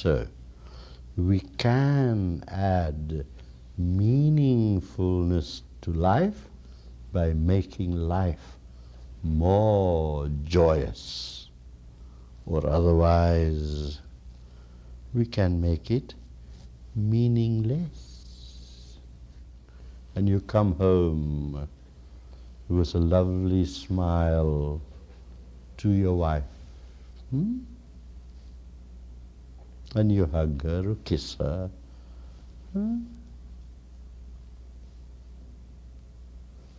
so. We can add meaningfulness to life by making life more joyous. Or otherwise, we can make it meaningless. And you come home with a lovely smile to your wife. Hmm? And you hug her kiss her. Huh? Hmm?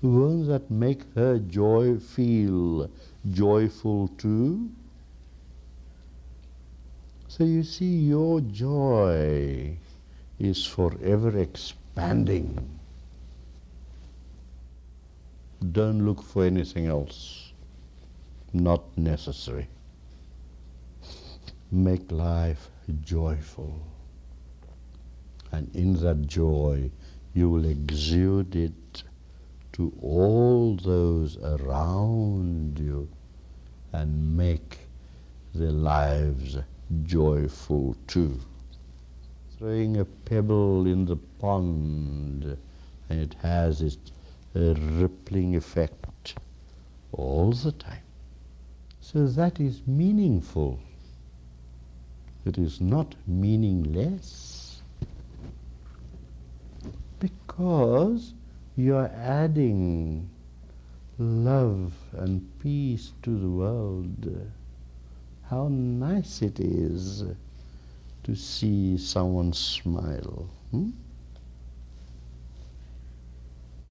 Won't that make her joy feel joyful too? So you see, your joy is forever expanding. Don't look for anything else. Not necessary. Make life joyful. And in that joy, you will exude it to all those around you and make their lives joyful too. Throwing a pebble in the pond and it has its a rippling effect all the time. So that is meaningful. It is not meaningless because you are adding love and peace to the world. How nice it is to see someone smile. Hmm?